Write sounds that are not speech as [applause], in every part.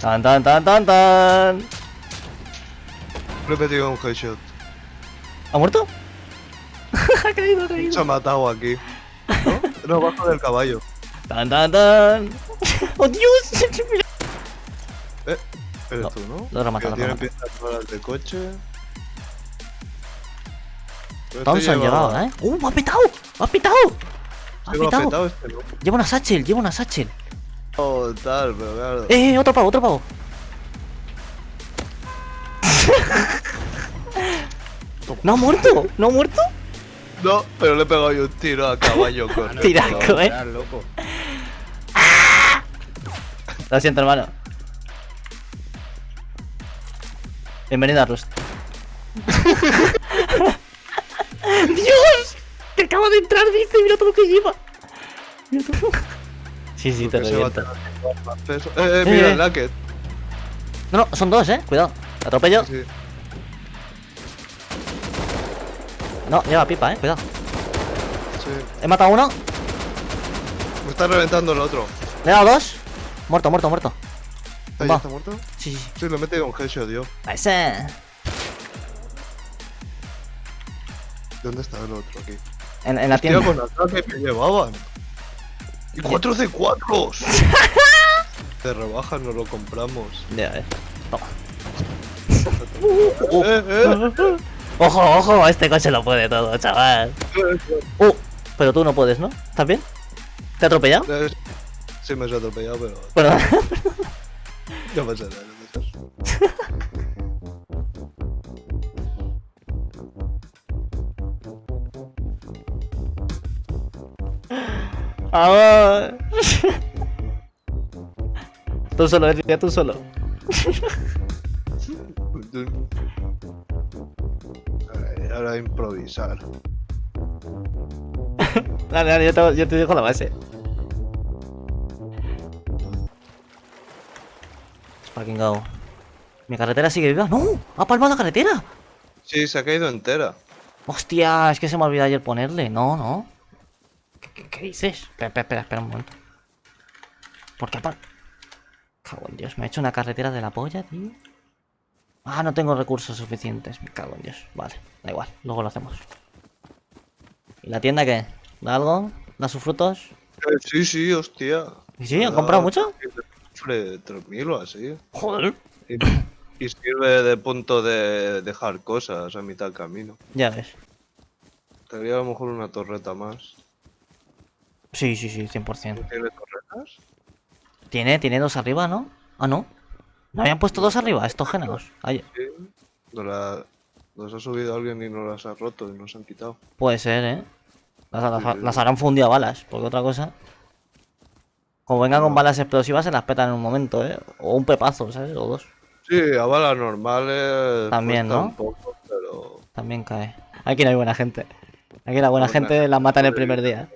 Tan, tan, tan, tan, tan. Le he metido un headshot. ¿Ha muerto? [laughs] ha caído, ha caído. Se ha matado aquí. ¿No? No, bajo del caballo. Tan, tan, tan. [laughs] ¡Oh, Dios! [laughs] Eh, eres No, tú, ¿no? lo Que lo malas de coche. Pero Todos este lleva- llegado, ¿eh? ¡Uh, me ha petado! ¡Me ha petado! ¡Me ha Lleva petado! petado este, ¿no? Lleva una satchel, lleva una satchel. Oh, tal, pero claro. ¡Eh, eh, otro pavo, otro pavo! [laughs] ¿No ha muerto? ¿No ha muerto? No, pero le he pegado yo un tiro a caballo con [laughs] el Tiraco, eh. Loco. Lo siento, hermano. Bienvenido a Rust. [laughs] ¡Dios! Que acaba de entrar, dice, mira todo lo que lleva. Mira todo. Sí, sí, te Porque se va a reviento. tener más peso. Eh, eh, mira Eh. el Lacket. No, no, son dos, eh. Cuidado. ¿Te atropello? Sí. No, lleva pipa, eh. Cuidado. Sí. He matado a uno. Me está reventando el otro. Le he dado dos. Muerto, muerto, muerto. ¿Ahí Va. está muerto? Sí, sí, sí. Sí, le he metido un headshot. A ese. ¿Dónde está el otro aquí? En, en la Tío, tienda. con ataque me llevaban. Y 4 c 4 Te rebajas, no lo compramos. Ya, eh. Toma. [laughs] Eh, eh. [laughs] Ojo, ojo, este coche lo puede todo, chaval. [laughs] Uh, pero tú no puedes, ¿no? ¿Estás bien? ¿Te he atropellado? Eh, Sí, me has atropellado, pero Perdón. no pasa nada. No pasa nada. Vamos. [laughs] Tú solo, Enrique, tú solo. Ay, Ahora improvisar. [laughs] Dale, dale, yo te, yo te dejo la base. Let's fucking go. ¿Mi carretera sigue viva? ¡No! ¡Ha palmado la carretera! Sí, se ha caído entera. ¡Hostia! Es que se me olvidó ayer ponerle. No, no. ¿Qué, dices? Espera, espera, espera, espera un momento. ¿Por qué par... Cago en Dios, me ha hecho una carretera de la polla, tío. Ah, no tengo recursos suficientes. Me cago en Dios. Vale, da igual, luego lo hacemos. ¿Y la tienda qué? ¿Da algo? ¿Da sus frutos? Eh, sí, sí, hostia. ¿Y sí? ¿Han comprado mucho? Sufre 3.000 o así. Joder. Y, y sirve de punto de dejar cosas a mitad del camino. Ya ves. Tendría a lo mejor una torreta más. Sí, sí, sí, 100%. ¿Tiene torretas? Tiene, tiene dos arriba, ¿no? Ah, no. ¿No habían puesto dos arriba? Estos géneros. Ay, Sí. No la, los ha subido alguien y no las ha roto y nos han quitado. puede ser, ¿eh? Las, las- Sí, sí. las harán fundido a balas, porque otra cosa... Como vengan con balas explosivas se las petan en un momento, ¿eh? O un pepazo, ¿sabes? O dos. Sí, a balas normales. También, ¿no? Poco, pero. También cae. Aquí no hay buena gente. Aquí la buena Buena gente la matan el primer día.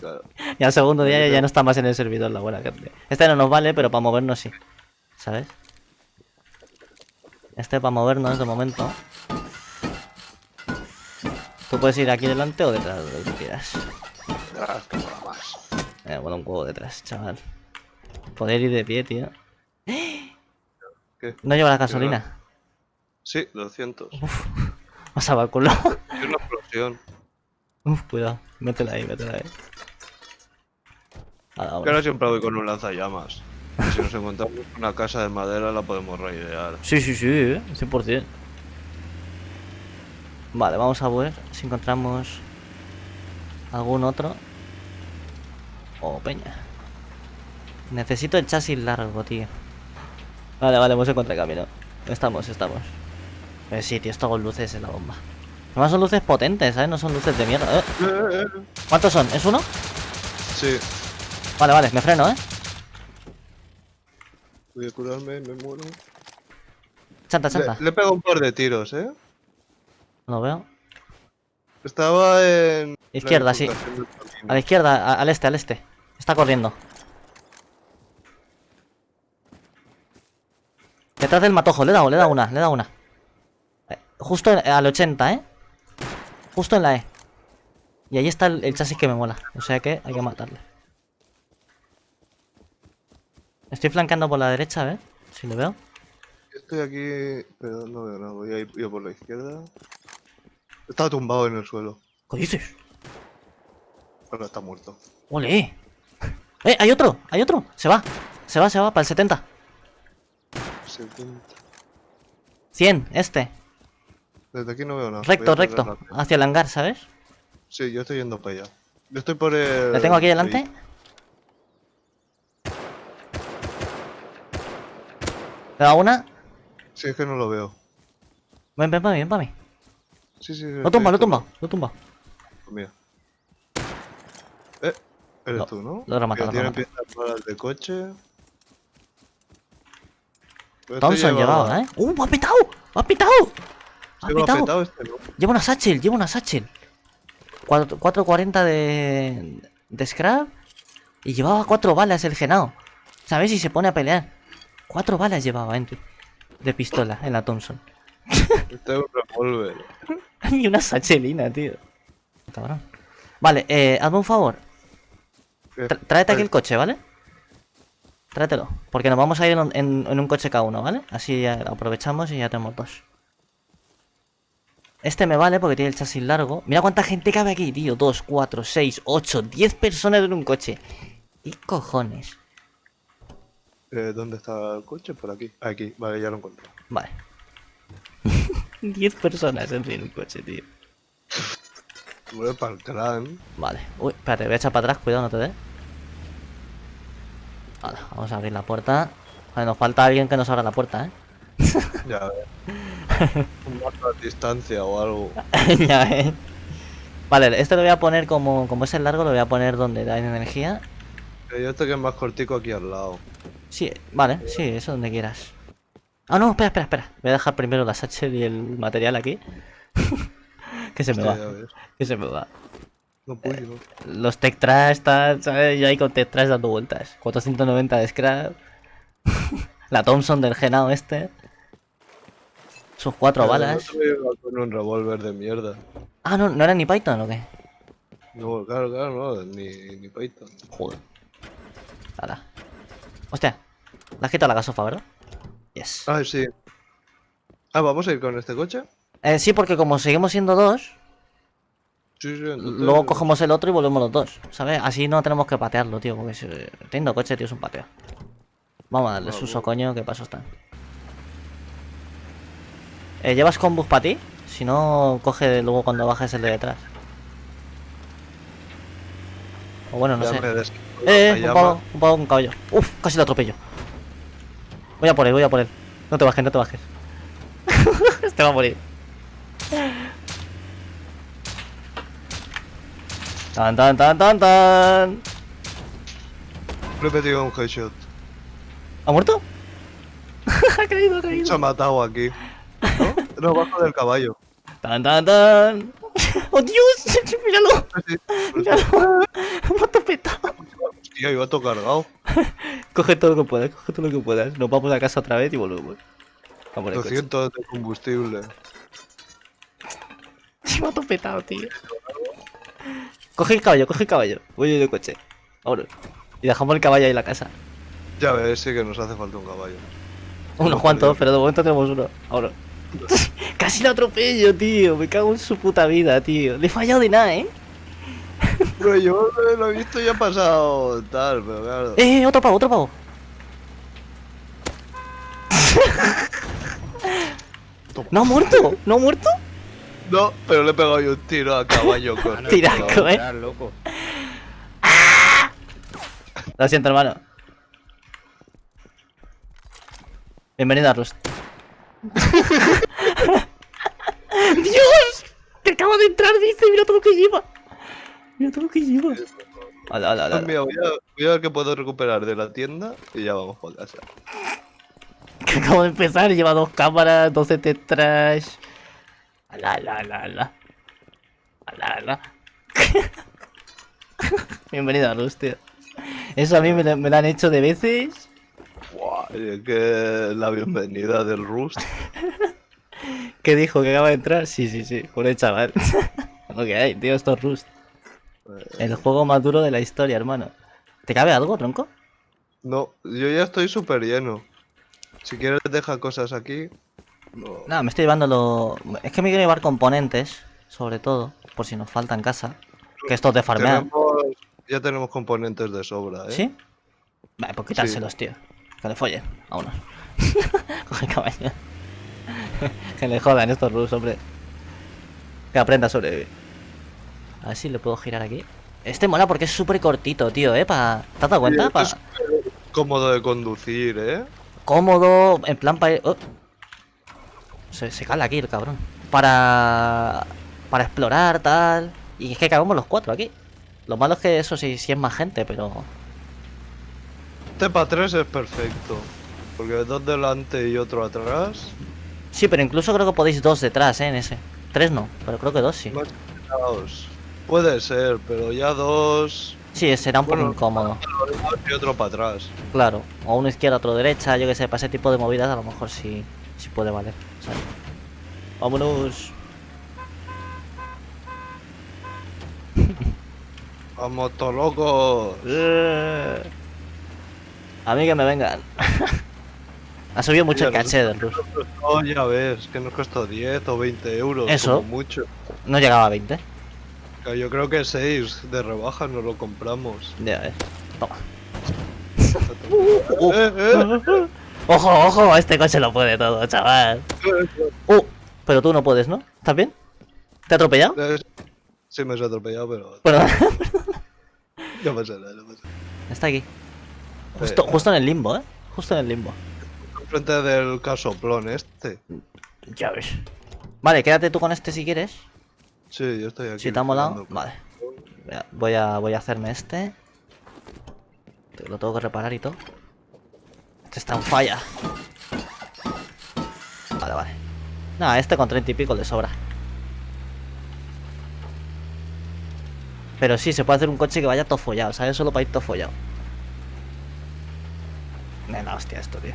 Claro. Y al segundo día ya no está más en el servidor la buena gente. Este no nos vale, pero para movernos sí. ¿Sabes? Este para movernos de momento. Tú puedes ir aquí delante o detrás, lo que quieras. Ah, que mola más. Eh, bueno, un huevo detrás, chaval. Poder ir de pie, tío. ¿Qué? No lleva la gasolina. Sí, 200. Vas a culo. Y una explosión. Uf, cuidado. Métela ahí, métela ahí. Ahora, ahora siempre voy con un lanzallamas. Y si nos encontramos una casa de madera la podemos raidear. Sí, sí, sí, eh, 100%. Vale, vamos a ver si encontramos algún otro. Oh, peña. Necesito el chasis largo, tío. Vale, vale, hemos encontrado el camino. Estamos, estamos. Eh, sí, tío, esto con luces es la bomba. Además son luces potentes, ¿sabes? No son luces de mierda. Eh, Eh, eh. ¿Cuántos son? ¿Es uno? Sí. Vale, vale, me freno, ¿eh? Voy a curarme, me muero. Chanta, Le, chanta. le he pegado un par de tiros, ¿eh? No lo veo. Estaba en. Izquierda, sí. A la izquierda, a- al este, al este. Está corriendo. Detrás del matojo, le he dado, le he dado una, le he dado una. Eh, Justo al 80, ¿eh? Justo en la E. Y ahí está el, el chasis que me mola. O sea que hay que matarle. Estoy flanqueando por la derecha, a ver si lo veo. Estoy aquí, pero no veo nada. Voy a ir yo por la izquierda. Está tumbado en el suelo. ¿Qué dices? Ahora está muerto. ¡Ole! ¡Eh! ¡Hay otro! ¡Hay otro! Se va. Se va, se va, para el 70. 70. 100, este. Desde aquí no veo nada. Recto, recto. la- Hacia el hangar, ¿sabes? Sí, yo estoy yendo para allá. Yo estoy por el. Le tengo aquí delante. ¿Le da una? Sí, es que no lo veo. Ven, ven para mí, ven para mí. Sí, sí, sí. Lo tumba, lo tumba, lo tumba. Mira. Eh, eres Lo- tú, ¿no? lo Que lo piezas malas de coche. Pues Thompson este lleva- llevaba, ¿eh? ¡Uh! ¡Ha petado! ¡Ha petado! ¡Ha Se va petado! petado este. Lleva una satchel, lleva una satchel. Cuatro- 4.40 de, de scrap. Y llevaba cuatro balas el genao. ¿Sabes? Y se pone a pelear. Cuatro balas llevaba de pistola en la Thompson. [laughs] Este es un revólver. [laughs] y una satchelina, tío. Cabrón. Vale, eh, hazme un favor. Eh, Tra- tráete aquí el coche, ¿vale? Tráetelo. Porque nos vamos a ir en, en- en un coche cada uno, ¿vale? Así ya aprovechamos y ya tenemos dos. Este me vale porque tiene el chasis largo. Mira cuánta gente cabe aquí, tío. 2, 4, 6, 8, 10 personas en un coche. ¿Qué cojones? Eh, ¿Dónde está el coche? Por aquí. Aquí, vale, ya lo encontré. Vale. [laughs] 10 personas en un coche, tío. Voy para el clan. Vale. Uy, espérate, voy a echar para atrás, cuidado, no te dé. Vale, vamos a abrir la puerta. Vale, nos falta alguien que nos abra la puerta, ¿eh? Ya [laughs] ves. un marco distancia o algo. [laughs] ya ves. Vale, este lo voy a poner como, como es el largo, lo voy a poner donde da energía. Eh, Yo este que es más cortico aquí al lado. Sí, vale, sí, eso donde quieras. Ah, no, espera, espera, espera. Voy a dejar primero la satchel y el material aquí. [laughs] que se me va, que se me va. No puedo. Los Tech Trash están, ¿sabes? Yo ahí con Tech Trash dando vueltas. 490 de scrap. la Thompson del genao este. Sus cuatro Eh, balas. con un revólver de mierda. Ah, no, ¿no era ni Python o qué? No, claro, claro, no, ni, ni Python. Joder. Hala. Hostia. Le has quitado la gasofa, ¿verdad? Yes. Ah, sí. Ah, ¿vamos a ir con este coche? Eh, sí, porque como seguimos siendo dos, Sí, sí, entonces... luego cogemos el otro y volvemos los dos, ¿sabes? Así no tenemos que patearlo, tío, porque si, teniendo coche, tío, es un pateo. Vamos a darle Ah, suso, bueno. coño, que paso están. Eh, ¿Llevas combus para ti? Si no, coge luego cuando bajes el de detrás. O bueno, no Ya sé. des- Eh, eh, un pavo, un pavo con caballo. Uf, casi lo atropello. Voy a por él, voy a por él. No te bajes, no te bajes. [laughs] este va a morir. Tan tan tan tan tan. Le he un headshot. ¿Ha muerto? [laughs] ha caído, ha Se caído. ha matado aquí. ¿No? Bajo del caballo. Tan tan tan. ¡Oh Dios! [laughs] ¡Míralo! Sí, ¡Míralo! ¡Me ha topetado! Hostia, iba todo cargado. Coge todo lo que puedas, coge todo lo que puedas. Nos vamos a casa otra vez y volvemos. Vamos el coche. 200 de combustible. Se [laughs] me ha topetado, tío. Coge el caballo, coge el caballo. Voy en el coche. Ahora. Y dejamos el caballo ahí en la casa. Ya ves, sí que nos hace falta un caballo. Unos cuantos, pero de momento tenemos uno. Ahora. Casi lo atropello, tío. Me cago en su puta vida, tío. Le he fallado de nada, ¿eh? Pero yo lo he visto ya pasado tal, pero claro. Eh, otro pavo, otro pavo. ¿No ha muerto? ¿No ha muerto? No, pero le he pegado yo un tiro a caballo [laughs] con el Tiraco, eh. Loco. Lo siento, hermano. Bienvenido a Rust. ¡Dios! Que acaba de entrar, dice. Mira todo lo que lleva. Mira todo lo que lleva. Hala, hala, hala. Mira, voy a, voy a ver qué puedo recuperar de la tienda y ya vamos por casa. Que [laughs] acabo de empezar. Lleva dos cámaras, 12 trash. Ala, ala, ala, ala. Ala, ala. [laughs] Bienvenido a Rust, tío. Eso a mí me, lo- me lo han hecho de veces. Es que la bienvenida del Rust. [laughs] ¿Qué dijo? ¿Que acaba de entrar? Sí, sí, sí. Por el chaval. [laughs] Lo que hay, tío, esto es Rust. El juego más duro de la historia, hermano. ¿Te cabe algo, tronco? No, yo ya estoy súper lleno. Si quieres deja cosas aquí. No. Nada, me estoy llevando lo... Es que me quiero llevar componentes, sobre todo, por si nos falta en casa. Que estos de farmear. Tenemos- ya tenemos componentes de sobra, ¿eh? ¿Sí? Vale, pues quitárselos, tío. Que le follen a unos. [laughs] Coge caballo. que le jodan estos rus, hombre. Que aprenda a sobrevivir. A ver si le puedo girar aquí. Este mola porque es súper cortito, tío, ¿eh? Pa... ¿Te has dado cuenta? Pa- es cómodo de conducir, ¿eh? Cómodo, en plan para... Se, se cala aquí el cabrón. Para... Para explorar, tal... Y es que cabemos los cuatro aquí. Lo malo es que eso sí, sí es más gente, pero... Este para tres es perfecto. Porque dos delante y otro atrás. Sí, pero incluso creo que podéis dos detrás, ¿eh? En ese. Tres no, pero creo que dos sí. Caos. Puede ser, pero ya dos. Sí, será un poco incómodo. Y otro para atrás. Claro. O uno izquierda, otro derecha, yo que sé, para ese tipo de movidas a lo mejor sí, sí puede valer. ¿sabes? Vámonos. [laughs] Vamos todos locos. Eh. A mí que me vengan. ha subido mucho el caché del Rus. Oh, ya ves, que nos costó 10 o 20 euros. Eso. Como mucho. No llegaba a 20. Que Yo creo que 6 de rebaja nos lo compramos. Ya ves. Toma. [laughs] Eh, eh, [laughs] Ojo, ojo, este coche lo puede todo, chaval. eh, [laughs] Uh, pero tú no puedes, ¿no? ¿Estás bien? ¿Te ha atropellado? eh. Sí, me has atropellado, pero. Perdón. No pasa nada, no pasa nada. Está aquí. Justo, Eh. justo en el limbo, ¿eh? Justo en el limbo. Enfrente del casoplón este. Ya ves. Vale, quédate tú con este si quieres. Sí, yo estoy aquí. Si te ha molado, vale. Voy a- Voy a, hacerme este. Te- Lo tengo que reparar y todo. Este está en falla. Vale, vale. Nada, este con 30 y pico le sobra. Pero sí, se puede hacer un coche que vaya todo follado, ¿sabes? Solo para ir todo follado. Nena, hostia, esto, tío.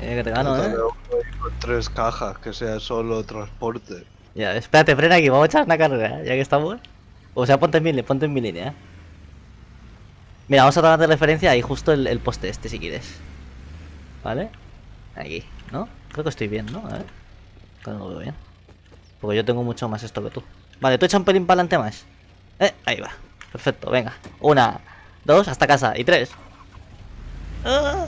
Eh, que te gano, ¿eh? Con tres cajas, que sea solo transporte. Ya, espérate, frena aquí, vamos a echar una carrera, ¿eh? ya que estamos. O sea, ponte en mi, ponte en mi línea. ¿eh? Mira, vamos a tomar de referencia ahí justo el, el poste este, si quieres. ¿Vale? Aquí, ¿no? Creo que estoy bien, ¿no? A ver. Creo que lo veo bien. Porque yo tengo mucho más esto que tú. Vale, tú echa un pelín para adelante más. Eh, ahí va. Perfecto, venga. Una, dos, hasta casa. Y tres. Ah.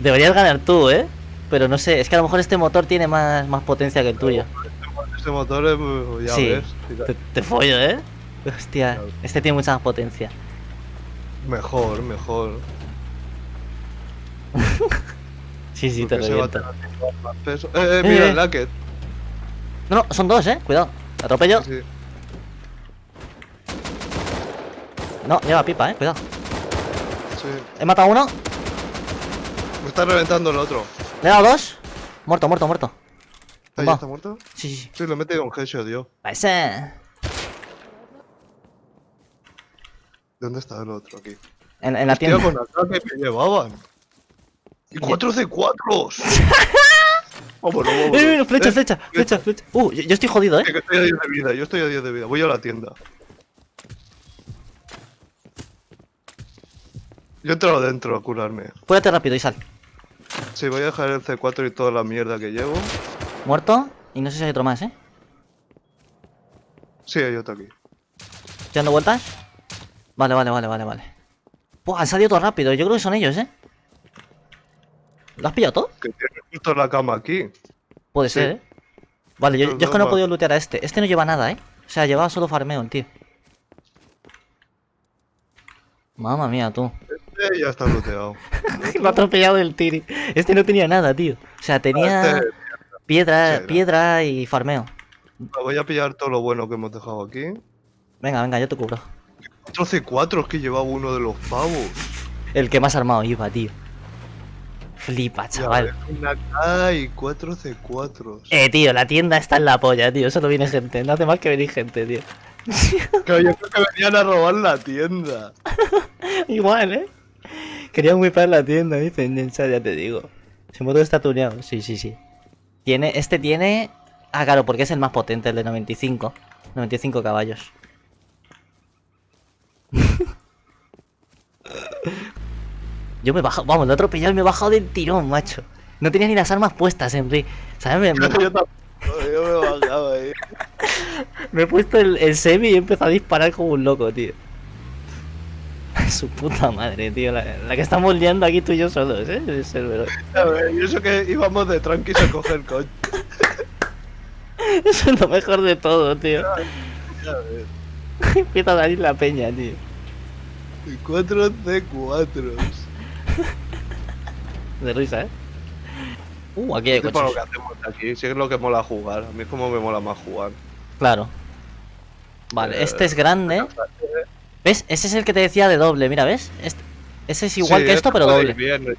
Deberías ganar tú, ¿eh? Pero no sé, es que a lo mejor este motor tiene más, más potencia que el tuyo. Este motor es. Ya sí, ves. te, te follo, ¿eh? Hostia, este tiene mucha más potencia. Mejor, mejor. [laughs] Sí, sí, te porque a reviento. Eh, eh, mira Eh. el Lacket. No, no, son dos, ¿eh? Cuidado. ¿Te atropello? Sí, No, lleva pipa, ¿eh? Cuidado. Sí. He matado a uno, Me está reventando el otro. le he dado dos. Muerto, muerto, muerto. ¿Ahí Va. está muerto? Sí, sí, sí. Sí, lo he metido un headshot yo. A ese. ¿Dónde está el otro aquí? En, en la Hostia, tienda. con ataque que llevaban. Y 4 C4s. vámonos, ¡Eh, vámonos. eh, flecha, flecha, flecha, flecha! Uh, yo, yo estoy jodido, ¿eh? que estoy a 10 de vida, yo estoy a 10 de vida. Voy a la tienda. Yo he entrado dentro a curarme. Cúrate rápido y sal. Sí, voy a dejar el C4 y toda la mierda que llevo. Muerto. Y no sé si hay otro más, ¿eh? Sí, hay otro aquí. ¿Estoy dando vueltas? Vale, vale, vale, vale, vale. Han salido todo rápido. Yo creo que son ellos, ¿eh? ¿Lo has pillado todo? Que tiene justo la cama aquí. Puede Sí. ser, ¿eh? Vale, yo, yo es que no he podido lootear a este. Este no lleva nada, ¿eh? O sea, llevaba solo farmeo el tío. Mamma mía, tú. Eh, ya está looteado. Me [laughs] ha atropellado el tiri. Este no tenía nada, tío. O sea, tenía Este, piedra, sí, no. piedra y farmeo. voy a pillar todo lo bueno que hemos dejado aquí. Venga, venga, yo te cubro. Otro C4 es que llevaba uno de los pavos. El que más armado iba, tío. Flipa, chaval. Una K y 4 C4s. Eh, tío, la tienda está en la polla, tío. Solo viene gente. No hace más que venir gente, tío. Que yo creo que venían a robar la tienda. [laughs] Igual, ¿eh? Querían whipar la tienda, serio, ya te digo. Ese motor está tuneado. Sí, sí, sí. Tiene, este tiene... Ah, claro, porque es el más potente, el de 95. 95 caballos. [laughs] Yo me he bajado, vamos, lo he atropellado y me he bajado del tirón, macho. No tenía ni las armas puestas, Henry. ¿Sabes? Me, me- [laughs] Yo me bajaba ahí. [laughs] me he puesto el, el semi y he empezado a disparar como un loco, tío. Su puta madre, tío. La, la que estamos liando aquí tú y yo solos, ¿eh? El servidor. A ver, y eso que íbamos de tranquis a coger coche. [laughs] Eso es lo mejor de todo, tío. Ya ves. [laughs] Empieza a salir la peña, tío. Y cuatro C4. De risa, ¿eh? Uh, aquí hay Es para lo coches. que hacemos aquí, sí es lo que mola jugar. A mí es como me mola más jugar. Claro. Vale, Eh, este es grande. ¿Ves? Ese es el que te decía de doble, mira, ¿ves? Este- ese es igual Sí, que esto, pero doble. bien.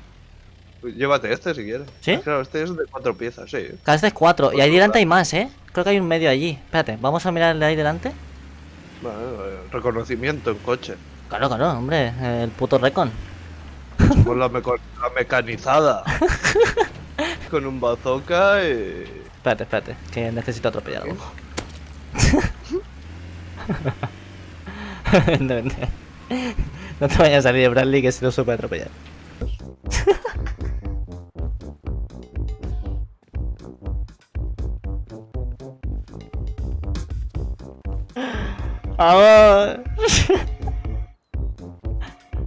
Llévate este si quieres. ¿Sí? Claro, este es de cuatro piezas, sí. Cada este es cuatro. Y ahí delante hay más, ¿eh? Creo que hay un medio allí. Espérate, vamos a mirar el de ahí delante. Bueno, eh, reconocimiento en coche. Claro, claro, hombre. El puto recon. Somos la, meco- la mecanizada. [laughs] Con un bazooka y. Espérate, espérate, que necesito atropellar algo. [laughs] [laughs] no, no. No te vayas a salir de Bradley que se lo supe atropellar. ¡Vamos! [laughs] [laughs]